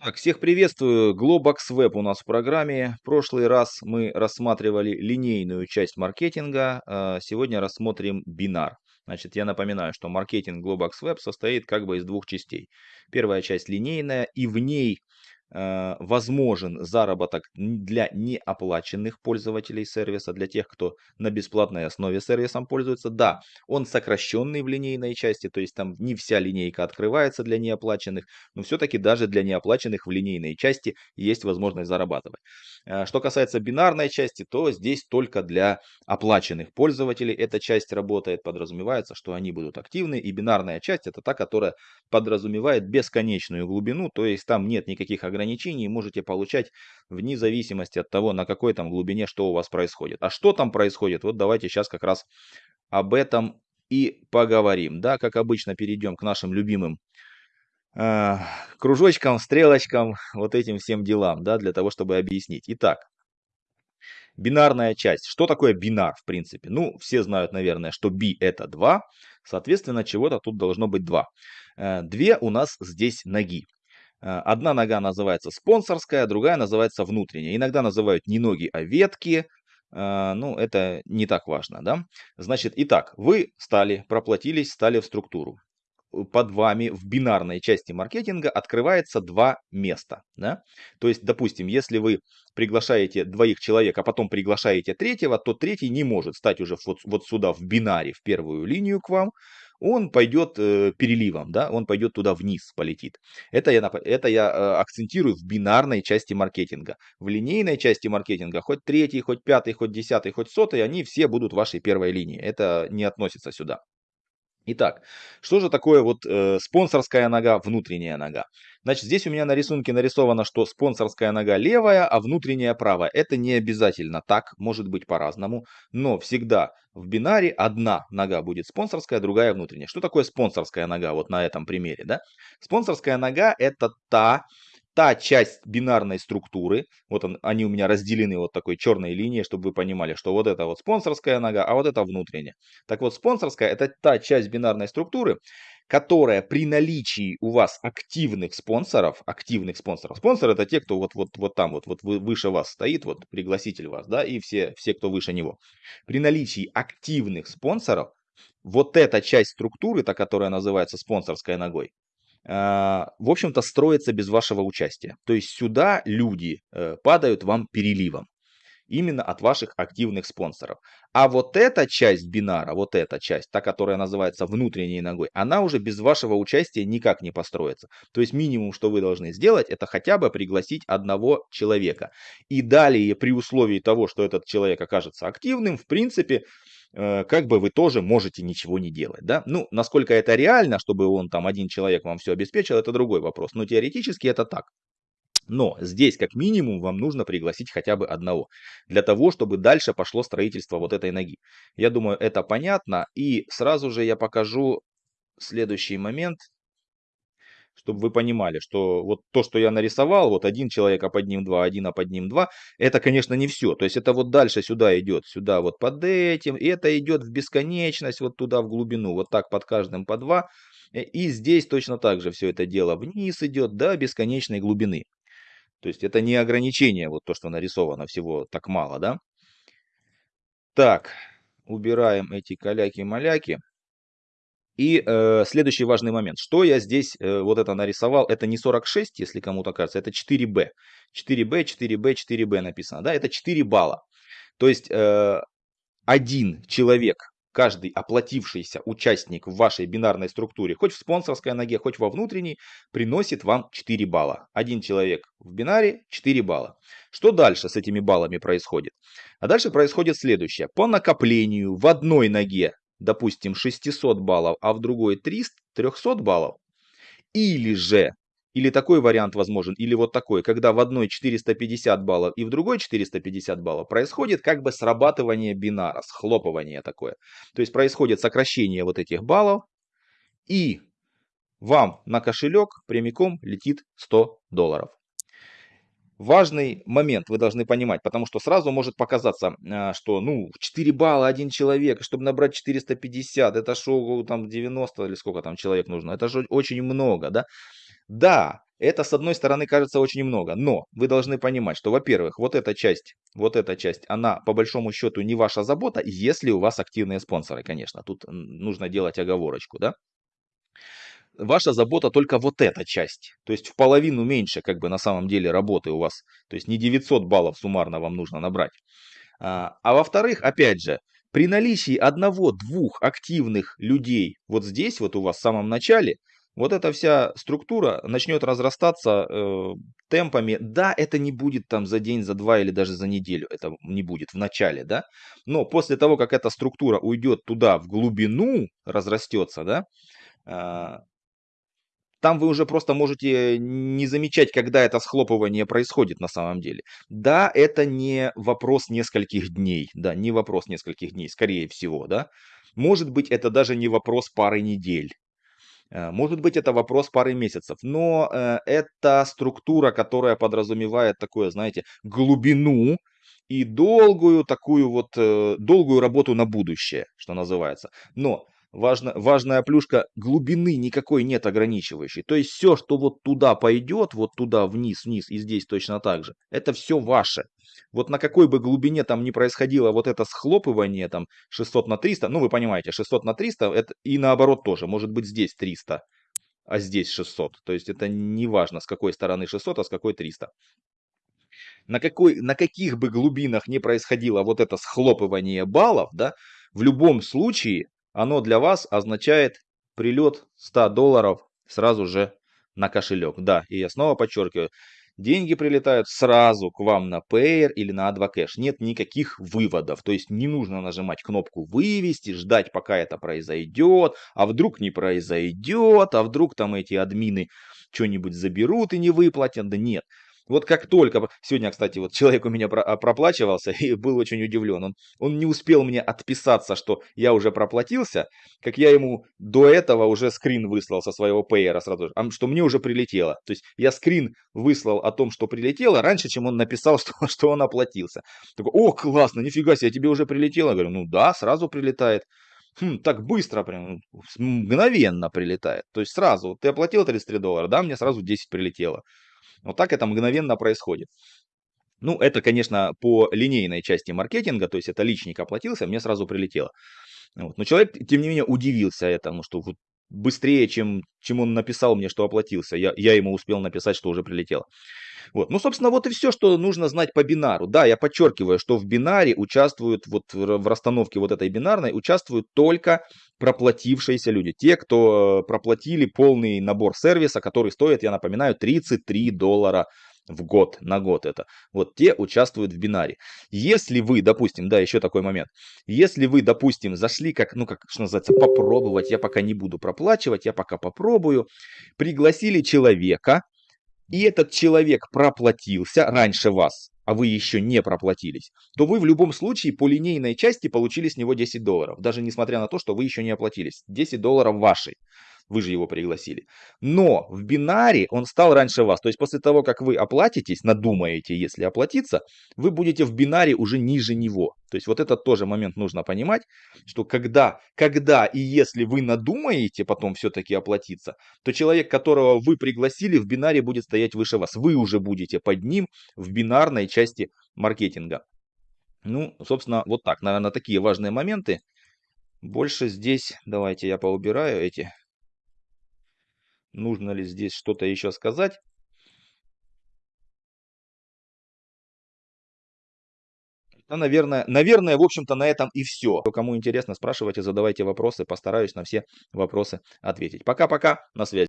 Так, всех приветствую. Globox Web у нас в программе. В прошлый раз мы рассматривали линейную часть маркетинга. а Сегодня рассмотрим бинар. Значит, я напоминаю, что маркетинг Globox Web состоит как бы из двух частей. Первая часть линейная, и в ней возможен заработок для неоплаченных пользователей сервиса, для тех, кто на бесплатной основе сервисом пользуется. Да, он сокращенный в линейной части, то есть там не вся линейка открывается для неоплаченных, но все-таки даже для неоплаченных в линейной части есть возможность зарабатывать. Э, что касается бинарной части, то здесь только для оплаченных пользователей эта часть работает, подразумевается, что они будут активны, и бинарная часть это та, которая подразумевает бесконечную глубину, то есть там нет никаких ограничений ограничений можете получать вне зависимости от того, на какой там глубине что у вас происходит. А что там происходит, вот давайте сейчас как раз об этом и поговорим. Да, как обычно, перейдем к нашим любимым э, кружочкам, стрелочкам, вот этим всем делам, да, для того, чтобы объяснить. Итак, бинарная часть. Что такое бинар, в принципе? Ну, все знают, наверное, что b это 2, соответственно, чего-то тут должно быть 2. Э, две у нас здесь ноги. Э, одна нога называется спонсорская, другая называется внутренняя. Иногда называют не ноги, а ветки. Э, ну, это не так важно, да? Значит, итак, вы стали, проплатились, стали в структуру. Под вами в бинарной части маркетинга открывается два места. Да? То есть, допустим, если вы приглашаете двоих человек, а потом приглашаете третьего, то третий не может стать уже вот, вот сюда в бинаре, в первую линию к вам, он пойдет э, переливом, да, он пойдет туда вниз, полетит. Это я, это я э, акцентирую в бинарной части маркетинга. В линейной части маркетинга хоть третий, хоть пятый, хоть десятый, хоть сотый, они все будут вашей первой линии. Это не относится сюда. Итак, что же такое вот э, спонсорская нога, внутренняя нога? Значит, здесь у меня на рисунке нарисовано, что спонсорская нога левая, а внутренняя правая. Это не обязательно так, может быть по-разному, но всегда в бинаре одна нога будет спонсорская, другая внутренняя. Что такое спонсорская нога вот на этом примере? Да? Спонсорская нога это та та часть бинарной структуры, вот он, они у меня разделены вот такой черной линией, чтобы вы понимали, что вот это вот спонсорская нога, а вот это внутренняя. Так вот, спонсорская это та часть бинарной структуры, которая при наличии у вас активных спонсоров, активных спонсоров, спонсор это те, кто вот, вот, вот там вот, вот выше вас стоит, вот пригласитель вас, да, и все, все, кто выше него. При наличии активных спонсоров, вот эта часть структуры, та, которая называется спонсорской ногой, а, в общем-то, строится без вашего участия. То есть сюда люди э, падают вам переливом. Именно от ваших активных спонсоров. А вот эта часть бинара, вот эта часть, та, которая называется внутренней ногой, она уже без вашего участия никак не построится. То есть минимум, что вы должны сделать, это хотя бы пригласить одного человека. И далее, при условии того, что этот человек окажется активным, в принципе, Э, как бы вы тоже можете ничего не делать. Да? Ну, насколько это реально, чтобы он там один человек вам все обеспечил, это другой вопрос. Но теоретически это так. Но здесь как минимум вам нужно пригласить хотя бы одного, для того, чтобы дальше пошло строительство вот этой ноги. Я думаю, это понятно. И сразу же я покажу следующий момент чтобы вы понимали, что вот то, что я нарисовал, вот один человек, а под ним два, один, а под ним два, это, конечно, не все. То есть это вот дальше сюда идет, сюда вот под этим, и это идет в бесконечность, вот туда в глубину, вот так под каждым по два. Э, и здесь точно так же все это дело вниз идет до бесконечной глубины. То есть это не ограничение, вот то, что нарисовано, всего так мало, да? Так, убираем эти каляки-маляки. И э, следующий важный момент. Что я здесь э, вот это нарисовал? Это не 46, если кому-то кажется, это 4b. 4b, 4b, 4b написано. Да, это 4 балла. То есть э, один человек, каждый оплатившийся участник в вашей бинарной структуре, хоть в спонсорской ноге, хоть во внутренней, приносит вам 4 балла. Один человек в бинаре 4 балла. Что дальше с этими баллами происходит? А дальше происходит следующее. По накоплению в одной ноге допустим, 600 баллов, а в другой 300, 300 баллов. Или же, или такой вариант возможен, или вот такой, когда в одной 450 баллов и в другой 450 баллов, происходит как бы срабатывание бинара, схлопывание такое. То есть происходит сокращение вот этих баллов, и вам на кошелек прямиком летит 100 долларов важный момент вы должны понимать, потому что сразу может показаться, а, что ну 4 балла один человек, чтобы набрать 450, это шоу там 90 или сколько там человек нужно, это же очень много, да? Да, Это, с одной стороны, кажется очень много, но вы должны понимать, что, во-первых, вот эта часть, вот эта часть, она по большому счету не ваша забота, если у вас активные спонсоры, конечно. Тут нужно делать оговорочку, да. Ваша забота только вот эта часть. То есть в половину меньше, как бы на самом деле, работы у вас. То есть не 900 баллов суммарно вам нужно набрать. А, а во-вторых, опять же, при наличии одного-двух активных людей вот здесь, вот у вас в самом начале, вот эта вся структура начнет разрастаться э, темпами. Да, это не будет там за день, за два или даже за неделю. Это не будет в начале, да. Но после того, как эта структура уйдет туда в глубину, разрастется, да, э, там вы уже просто можете не замечать, когда это схлопывание происходит на самом деле. Да, это не вопрос нескольких дней, да, не вопрос нескольких дней, скорее всего, да. Может быть, это даже не вопрос пары недель. Э, может быть, это вопрос пары месяцев, но э, это структура, которая подразумевает такое, знаете, глубину и долгую такую вот, э, долгую работу на будущее, что называется. Но важно, важная плюшка, глубины никакой нет ограничивающей. То есть все, что вот туда пойдет, вот туда вниз, вниз и здесь точно так же, это все ваше. Вот на какой бы глубине там ни происходило вот это схлопывание, там 600 на 300, ну вы понимаете, 600 на 300, это и наоборот тоже, может быть здесь 300, а здесь 600. То есть это не важно, с какой стороны 600, а с какой 300 на, какой, на каких бы глубинах не происходило вот это схлопывание баллов, да, в любом случае оно для вас означает прилет 100 долларов сразу же на кошелек. Да, и я снова подчеркиваю, деньги прилетают сразу к вам на Payer или на Advocash. Нет никаких выводов. То есть не нужно нажимать кнопку «Вывести», ждать, пока это произойдет. А вдруг не произойдет, а вдруг там эти админы что-нибудь заберут и не выплатят. Да нет. Вот как только, сегодня, кстати, вот человек у меня а, проплачивался и был очень удивлен. Он, он не успел мне отписаться, что я уже проплатился, как я ему до этого уже скрин выслал со своего пейера сразу же, что мне уже прилетело. То есть я скрин выслал о том, что прилетело, раньше, чем он написал, что, что он оплатился. Такой, о, классно, нифига себе, тебе уже прилетело. Я говорю, ну да, сразу прилетает. Хм, так быстро, прям мгновенно прилетает. То есть сразу, ты оплатил 33 доллара, да, мне сразу 10 прилетело. Вот так это мгновенно происходит. Ну, это, конечно, по линейной части маркетинга, то есть это личник оплатился, мне сразу прилетело. Вот. Но человек, тем не менее, удивился этому, что вот быстрее, чем, чем он написал мне, что оплатился, я, я ему успел написать, что уже прилетело. Вот. Ну, собственно, вот и все, что нужно знать по бинару. Да, я подчеркиваю, что в бинаре участвуют, вот в расстановке вот этой бинарной, участвуют только проплатившиеся люди. Те, кто проплатили полный набор сервиса, который стоит, я напоминаю, 33 доллара в год, на год это. Вот те участвуют в бинаре. Если вы, допустим, да, еще такой момент. Если вы, допустим, зашли как, ну, как, что называется, попробовать, я пока не буду проплачивать, я пока попробую, пригласили человека, и этот человек проплатился раньше вас, а вы еще не проплатились, то вы в любом случае по линейной части получили с него 10 долларов, даже несмотря на то, что вы еще не оплатились. 10 долларов вашей вы же его пригласили. Но в бинаре он стал раньше вас. То есть после того, как вы оплатитесь, надумаете, если оплатиться, вы будете в бинаре уже ниже него. То есть вот этот тоже момент нужно понимать, что когда, когда и если вы надумаете потом все-таки оплатиться, то человек, которого вы пригласили, в бинаре будет стоять выше вас. Вы уже будете под ним в бинарной части маркетинга. Ну, собственно, вот так. Наверное, такие важные моменты. Больше здесь, давайте я поубираю эти Нужно ли здесь что-то еще сказать? Да, наверное, наверное, в общем-то, на этом и все. Кому интересно, спрашивайте, задавайте вопросы. Постараюсь на все вопросы ответить. Пока-пока, на связи.